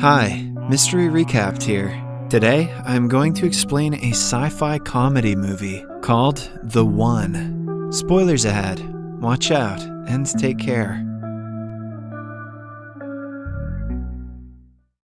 Hi, Mystery Recapped here. Today, I'm going to explain a sci fi comedy movie called The One. Spoilers ahead. Watch out and take care.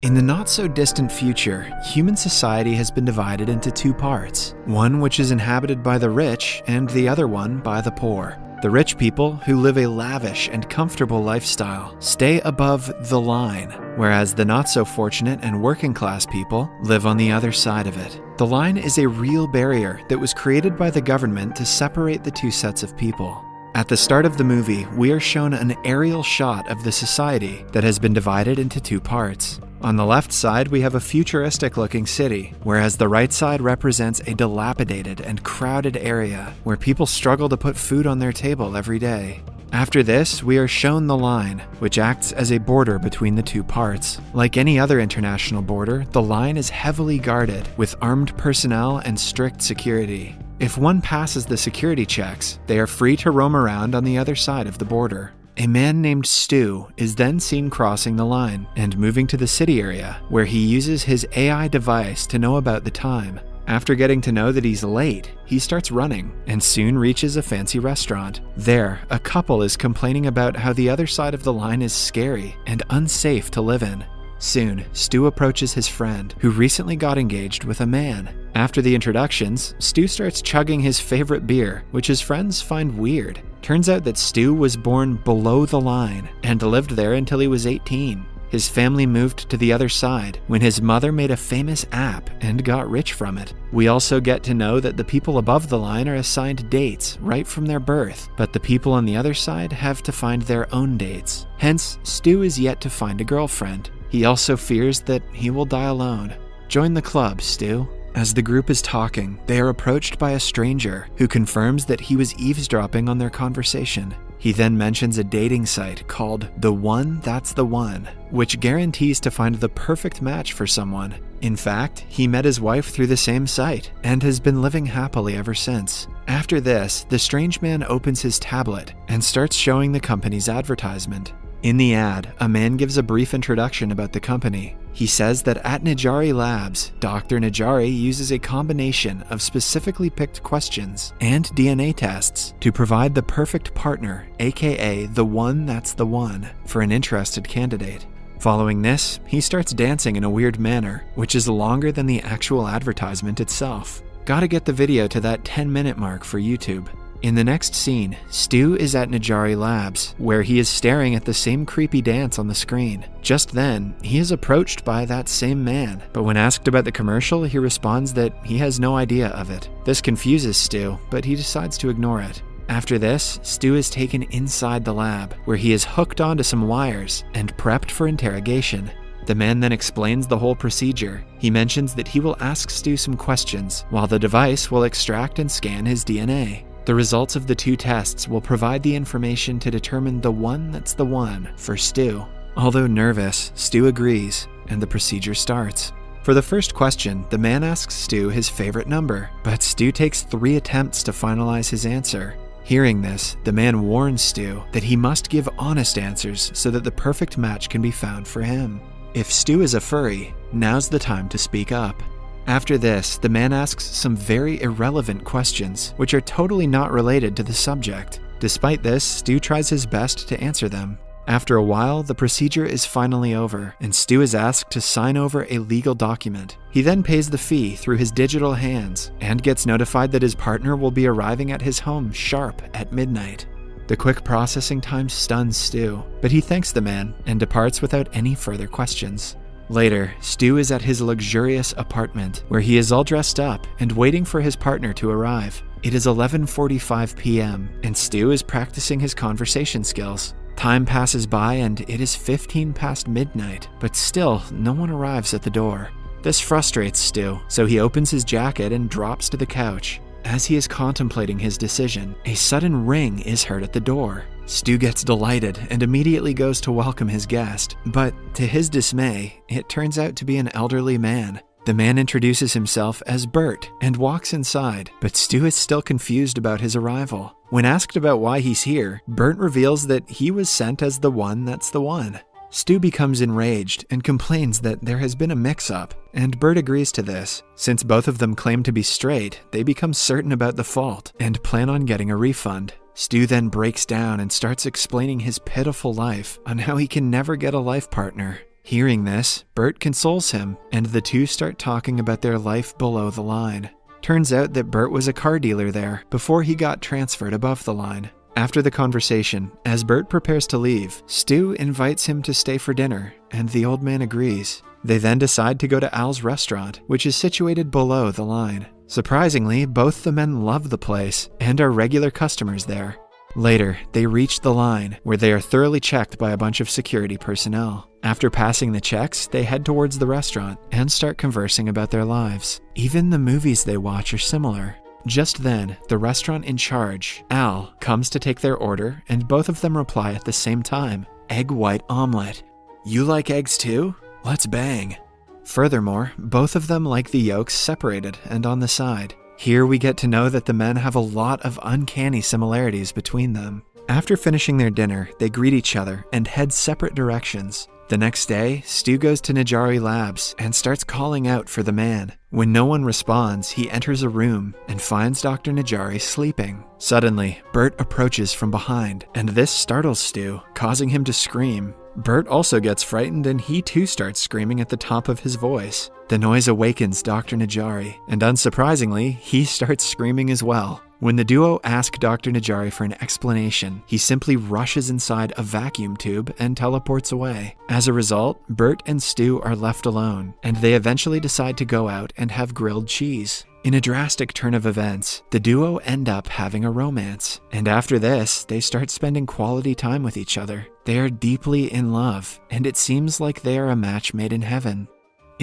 In the not so distant future, human society has been divided into two parts one which is inhabited by the rich, and the other one by the poor. The rich people, who live a lavish and comfortable lifestyle, stay above the line, whereas the not so fortunate and working class people live on the other side of it. The line is a real barrier that was created by the government to separate the two sets of people. At the start of the movie, we are shown an aerial shot of the society that has been divided into two parts. On the left side, we have a futuristic looking city, whereas the right side represents a dilapidated and crowded area where people struggle to put food on their table every day. After this, we are shown the line, which acts as a border between the two parts. Like any other international border, the line is heavily guarded with armed personnel and strict security. If one passes the security checks, they are free to roam around on the other side of the border. A man named Stu is then seen crossing the line and moving to the city area, where he uses his AI device to know about the time. After getting to know that he's late, he starts running and soon reaches a fancy restaurant. There, a couple is complaining about how the other side of the line is scary and unsafe to live in. Soon, Stu approaches his friend, who recently got engaged with a man. After the introductions, Stu starts chugging his favorite beer, which his friends find weird. Turns out that Stu was born below the line and lived there until he was 18. His family moved to the other side when his mother made a famous app and got rich from it. We also get to know that the people above the line are assigned dates right from their birth, but the people on the other side have to find their own dates. Hence, Stu is yet to find a girlfriend. He also fears that he will die alone. Join the club, Stu. As the group is talking, they are approached by a stranger who confirms that he was eavesdropping on their conversation. He then mentions a dating site called The One That's the One, which guarantees to find the perfect match for someone. In fact, he met his wife through the same site and has been living happily ever since. After this, the strange man opens his tablet and starts showing the company's advertisement. In the ad, a man gives a brief introduction about the company. He says that at Najari Labs, Dr. Najari uses a combination of specifically picked questions and DNA tests to provide the perfect partner, aka the one that's the one, for an interested candidate. Following this, he starts dancing in a weird manner, which is longer than the actual advertisement itself. Gotta get the video to that 10 minute mark for YouTube. In the next scene, Stu is at Najari Labs, where he is staring at the same creepy dance on the screen. Just then, he is approached by that same man, but when asked about the commercial, he responds that he has no idea of it. This confuses Stu, but he decides to ignore it. After this, Stu is taken inside the lab, where he is hooked onto some wires and prepped for interrogation. The man then explains the whole procedure. He mentions that he will ask Stu some questions, while the device will extract and scan his DNA. The results of the two tests will provide the information to determine the one that's the one for Stu. Although nervous, Stu agrees, and the procedure starts. For the first question, the man asks Stu his favorite number, but Stu takes three attempts to finalize his answer. Hearing this, the man warns Stu that he must give honest answers so that the perfect match can be found for him. If Stu is a furry, now's the time to speak up. After this, the man asks some very irrelevant questions, which are totally not related to the subject. Despite this, Stu tries his best to answer them. After a while, the procedure is finally over, and Stu is asked to sign over a legal document. He then pays the fee through his digital hands and gets notified that his partner will be arriving at his home sharp at midnight. The quick processing time stuns Stu, but he thanks the man and departs without any further questions. Later, Stu is at his luxurious apartment where he is all dressed up and waiting for his partner to arrive. It is 11:45 p.m. and Stu is practicing his conversation skills. Time passes by and it is 15 past midnight, but still no one arrives at the door. This frustrates Stu, so he opens his jacket and drops to the couch. As he is contemplating his decision, a sudden ring is heard at the door. Stu gets delighted and immediately goes to welcome his guest, but to his dismay, it turns out to be an elderly man. The man introduces himself as Bert and walks inside, but Stu is still confused about his arrival. When asked about why he's here, Bert reveals that he was sent as the one that's the one. Stu becomes enraged and complains that there has been a mix up, and Bert agrees to this. Since both of them claim to be straight, they become certain about the fault and plan on getting a refund. Stu then breaks down and starts explaining his pitiful life on how he can never get a life partner. Hearing this, Bert consoles him, and the two start talking about their life below the line. Turns out that Bert was a car dealer there before he got transferred above the line. After the conversation, as Bert prepares to leave, Stu invites him to stay for dinner, and the old man agrees. They then decide to go to Al's restaurant, which is situated below the line. Surprisingly, both the men love the place and are regular customers there. Later, they reach the line, where they are thoroughly checked by a bunch of security personnel. After passing the checks, they head towards the restaurant and start conversing about their lives. Even the movies they watch are similar. Just then, the restaurant in charge, Al, comes to take their order, and both of them reply at the same time Egg white omelet. You like eggs too? Let's bang. Furthermore, both of them like the yolks separated and on the side. Here we get to know that the men have a lot of uncanny similarities between them. After finishing their dinner, they greet each other and head separate directions. The next day, Stu goes to Najari Labs and starts calling out for the man. When no one responds, he enters a room and finds Dr. Najari sleeping. Suddenly, Bert approaches from behind, and this startles Stu, causing him to scream. Bert also gets frightened and he too starts screaming at the top of his voice. The noise awakens Dr. Najari, and unsurprisingly, he starts screaming as well. When the duo ask Dr. Najari for an explanation, he simply rushes inside a vacuum tube and teleports away. As a result, Bert and Stu are left alone, and they eventually decide to go out and have grilled cheese. In a drastic turn of events, the duo end up having a romance, and after this, they start spending quality time with each other. They are deeply in love, and it seems like they are a match made in heaven.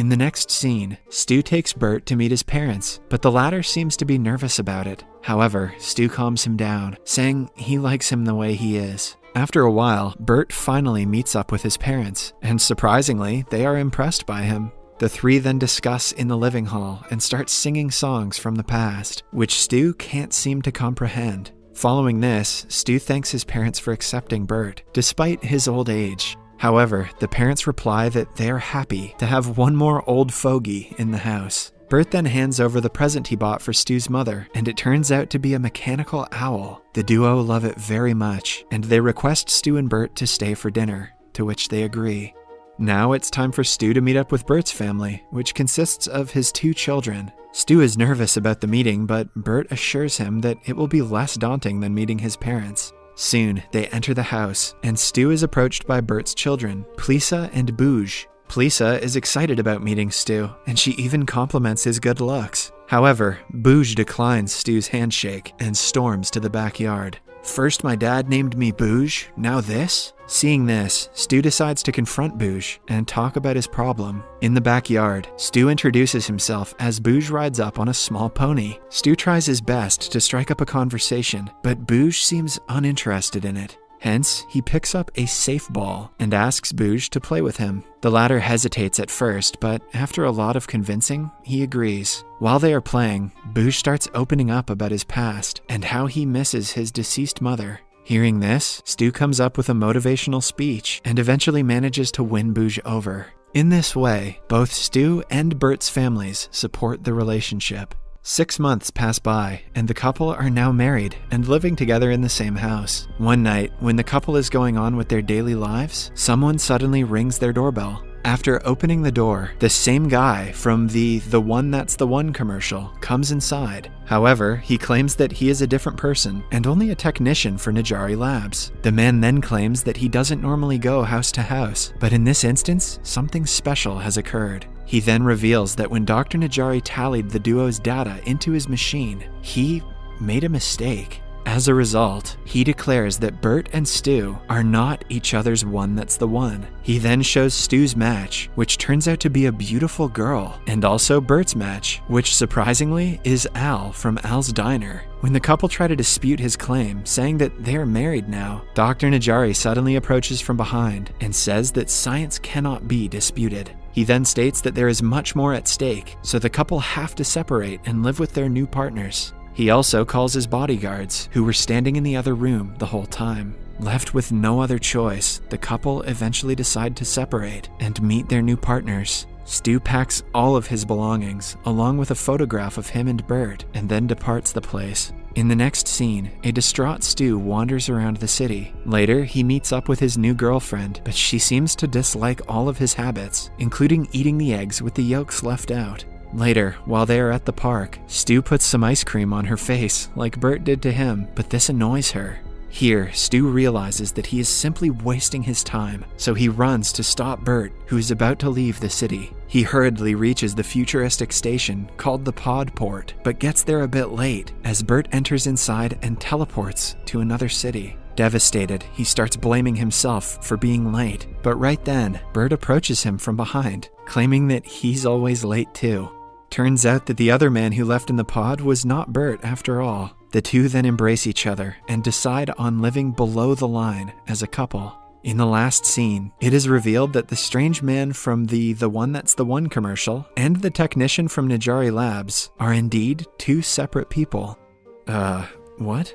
In the next scene, Stu takes Bert to meet his parents, but the latter seems to be nervous about it. However, Stu calms him down, saying he likes him the way he is. After a while, Bert finally meets up with his parents, and surprisingly, they are impressed by him. The three then discuss in the living hall and start singing songs from the past, which Stu can't seem to comprehend. Following this, Stu thanks his parents for accepting Bert, despite his old age. However, the parents reply that they are happy to have one more old fogey in the house. Bert then hands over the present he bought for Stu's mother, and it turns out to be a mechanical owl. The duo love it very much, and they request Stu and Bert to stay for dinner, to which they agree. Now it's time for Stu to meet up with Bert's family, which consists of his two children. Stu is nervous about the meeting, but Bert assures him that it will be less daunting than meeting his parents. Soon, they enter the house, and Stu is approached by Bert's children, Plisa and Bouge. Plisa is excited about meeting Stu, and she even compliments his good looks. However, Bouge declines Stu's handshake and storms to the backyard. First, my dad named me Bouge, now this? Seeing this, Stu decides to confront Bouge and talk about his problem. In the backyard, Stu introduces himself as Bouge rides up on a small pony. Stu tries his best to strike up a conversation, but Bouge seems uninterested in it. Hence, he picks up a safe ball and asks Bouge to play with him. The latter hesitates at first, but after a lot of convincing, he agrees. While they are playing, Bouge starts opening up about his past and how he misses his deceased mother. Hearing this, Stu comes up with a motivational speech and eventually manages to win Bouge over. In this way, both Stu and Bert's families support the relationship. Six months pass by, and the couple are now married and living together in the same house. One night, when the couple is going on with their daily lives, someone suddenly rings their doorbell. After opening the door, the same guy from the The One That's the One commercial comes inside. However, he claims that he is a different person and only a technician for Najari Labs. The man then claims that he doesn't normally go house to house, but in this instance, something special has occurred. He then reveals that when Dr. Najari tallied the duo's data into his machine, he made a mistake. As a result, he declares that Bert and Stu are not each other's one that's the one. He then shows Stu's match, which turns out to be a beautiful girl, and also Bert's match, which surprisingly is Al from Al's Diner. When the couple try to dispute his claim, saying that they are married now, Dr. Najari suddenly approaches from behind and says that science cannot be disputed. He then states that there is much more at stake, so the couple have to separate and live with their new partners. He also calls his bodyguards, who were standing in the other room the whole time. Left with no other choice, the couple eventually decide to separate and meet their new partners. Stu packs all of his belongings, along with a photograph of him and Bert, and then departs the place. In the next scene, a distraught Stu wanders around the city. Later, he meets up with his new girlfriend, but she seems to dislike all of his habits, including eating the eggs with the yolks left out. Later, while they are at the park, Stu puts some ice cream on her face, like Bert did to him, but this annoys her. Here, Stu realizes that he is simply wasting his time, so he runs to stop Bert, who is about to leave the city. He hurriedly reaches the futuristic station called the Pod Port, but gets there a bit late as Bert enters inside and teleports to another city. Devastated, he starts blaming himself for being late, but right then, Bert approaches him from behind, claiming that he's always late too. Turns out that the other man who left in the pod was not Bert after all. The two then embrace each other and decide on living below the line as a couple. In the last scene, it is revealed that the strange man from the The One That's the One commercial and the technician from Najari Labs are indeed two separate people. Uh, what?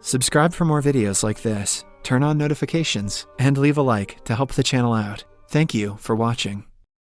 Subscribe for more videos like this, turn on notifications, and leave a like to help the channel out. Thank you for watching.